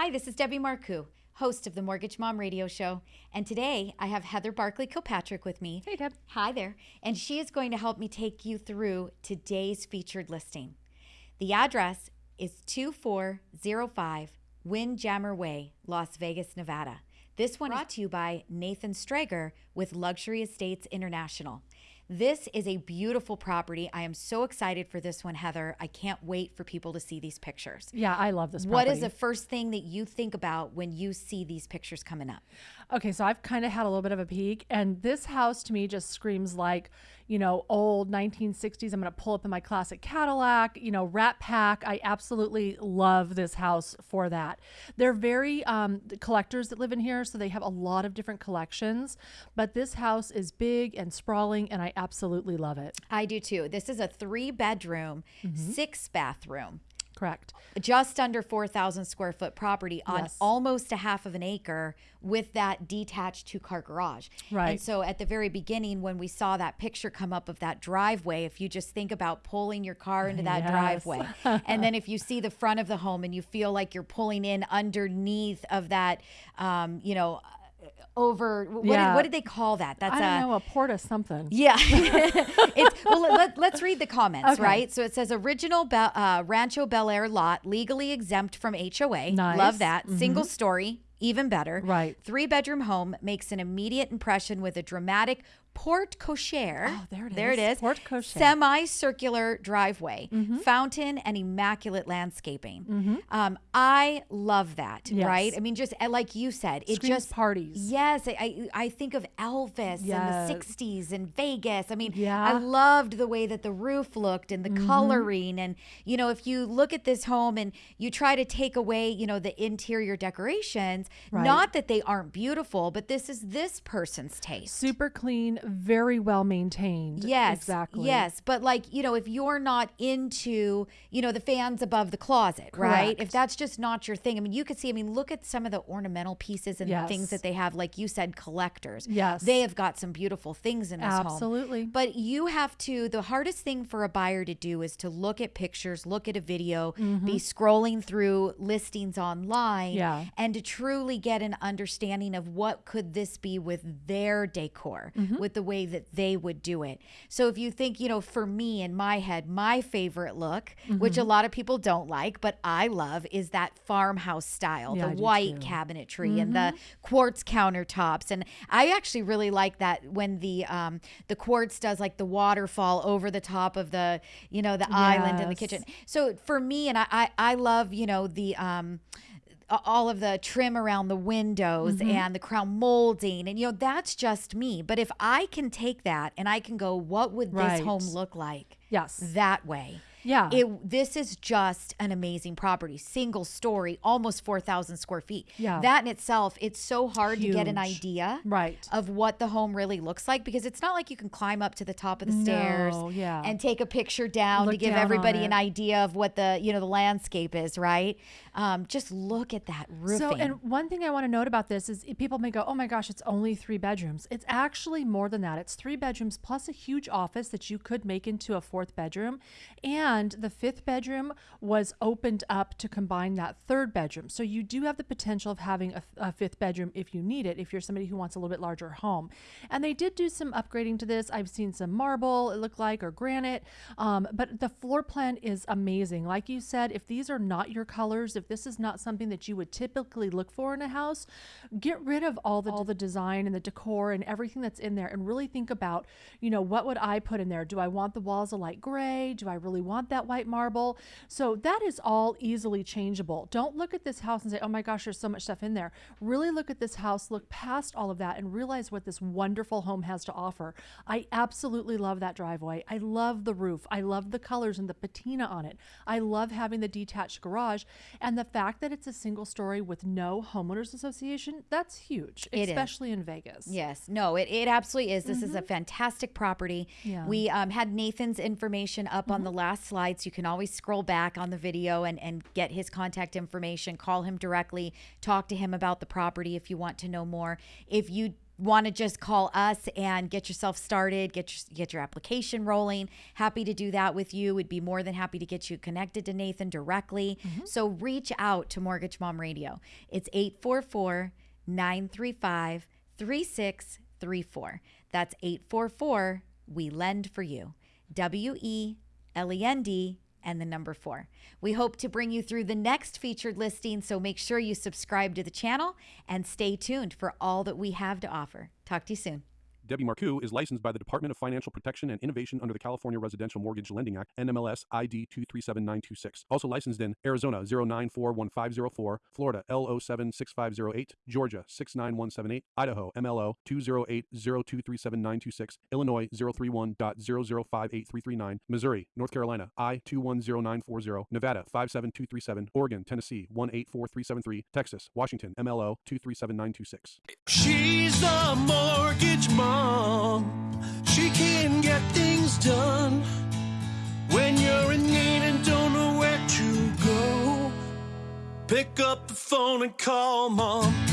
Hi, this is Debbie Marcoux, host of the Mortgage Mom Radio Show. And today I have Heather Barkley Kilpatrick with me. Hey, Deb. Hi there. And she is going to help me take you through today's featured listing. The address is 2405 Windjammer Way, Las Vegas, Nevada. This one brought to you by Nathan Strager with Luxury Estates International. This is a beautiful property. I am so excited for this one, Heather. I can't wait for people to see these pictures. Yeah, I love this. What is the first thing that you think about when you see these pictures coming up? Okay, so I've kind of had a little bit of a peek, and this house to me just screams like, you know, old 1960s. I'm going to pull up in my classic Cadillac, you know, Rat Pack. I absolutely love this house for that. They're very um, the collectors that live in here, so they have a lot of different collections. But this house is big and sprawling, and I absolutely love it. I do too. This is a three bedroom, six bathroom, Correct. just under 4,000 square foot property on Yes. almost a half of an acre with that detached two car garage. Right. And so at the very beginning, when we saw that picture come up of that driveway, if you just think about pulling your car into that Yes. driveway, and then if you see the front of the home and you feel like you're pulling in underneath of that, um, you know, over what, did, what did they call that? That's I a don't know, a porta something. yeah. it's, well, let, us read the comments, Okay. right? So it says original Be- uh, Rancho Bel Air lot, legally exempt from HOA. Nice. Love that. Single story, even better. Right. Three bedroom home makes an immediate impression with a dramatic porte cochere. Oh, there it There it is. is. Porte cochere. Semicircular driveway, Mm-hmm. fountain, and immaculate landscaping. Um, I love that, Yes. right? I mean, just uh, like you said, it Screams just parties. Yes, I, I I think of Elvis Yes. and the '60s and Vegas. I mean, Yeah. I loved the way that the roof looked and the Mm-hmm. coloring. And you know, if you look at this home and you try to take away, you know, the interior decorations, Right. not that they aren't beautiful, but this is this person's taste. Super clean, very well maintained. Yes, Exactly. Yes, but like you know, if you're not into you know the fans above the closet, right? If that's just not your thing, I mean, you could see. I mean, look at some of the ornamental pieces and things that they have. Like you said, collectors. Yes. they have got some beautiful things in this home. Absolutely. But you have to. The hardest thing for a buyer to do is to look at pictures, look at a video, be scrolling through listings online, Mm-hmm. Yeah. and to truly get an understanding of what could this be with their decor, Mm-hmm. with the way that they would do it. So if you think, you know, for me in my head, my favorite look, which Mm-hmm. a lot of people don't like, but I love, is that farmhouse style, Yeah, the white too. cabinetry and the quartz countertops. And I actually really like that when the um, the quartz does like the waterfall over the top of the, you know, the island in the kitchen. So for me, and I, I, I love, you know, the um, all of the trim around the windows Mm-hmm. and the crown molding, and you know, that's just me. But if I can take that and I can go, what would this home look like Yes. that way? Yeah. It, this is just an amazing property, single story, almost 4,000 square feet. Yeah. That in itself, it's so hard to get an idea Right. of what the home really looks like because it's not like you can climb up to the top of the stairs yeah. and take a picture down to give down everybody an idea of what the you know the landscape is, right? Um, just look at that roofing. So, and one thing I want to note about this is people may go, oh my gosh, it's only three bedrooms. It's actually more than that. It's three bedrooms plus a huge office that you could make into a fourth bedroom. And the fifth bedroom was opened up to combine that third bedroom. So, you do have the potential of having a, a fifth bedroom if you need it, if you're somebody who wants a little bit larger home. And they did do some upgrading to this. I've seen some marble, it looked like, or granite. Um, but the floor plan is amazing. Like you said, if these are not your colors, if this is not something that you would typically look for in a house, get rid of all the all the design and the decor and everything that's in there and really think about, you know, what would I put in there? Do I want the walls a light gray? Do I really want that white marble? So that is all easily changeable. Don't look at this house and say, "Oh my gosh, there's so much stuff in there." Really look at this house, look past all of that and realize what this wonderful home has to offer. I absolutely love that driveway. I love the roof. I love the colors and the patina on it. I love having the detached garage and the fact that it's a single story with no homeowners association. That's huge, It is. especially in Vegas. Yes, no, it, it absolutely is. This is a fantastic property. Mm-hmm. Yeah. Mm-hmm. We um, had Nathan's information up on the last slide, so you can always scroll back on the video and, and get his contact information, call him directly, talk to him about the property if you want to know more. If you want to just call us and get yourself started, get your, get your application rolling, happy to do that with you. We'd be more than happy to get you connected to Nathan directly. Mm-hmm. So reach out to Mortgage Mom Radio. It's 844 935 3634. That's 844 We Lend for You. W E L E N D and the number four. We hope to bring you through the next featured listing, so make sure you subscribe to the channel and stay tuned for all that we have to offer. Talk to you soon. Debbie Marcoux is licensed by the Department of Financial Protection and Innovation under the California Residential Mortgage Lending Act, NMLS ID 237926. Also licensed in Arizona 0941504, Florida L076508, Georgia 69178, Idaho MLO 208023796, Illinois 031.0058339, Missouri, North Carolina I 210940, Nevada 57237, Oregon, Tennessee 184373, Texas, Washington MLO 237926. She's a mortgage mom. She can get things done when you're in need and don't know where to go. Pick up the phone and call mom.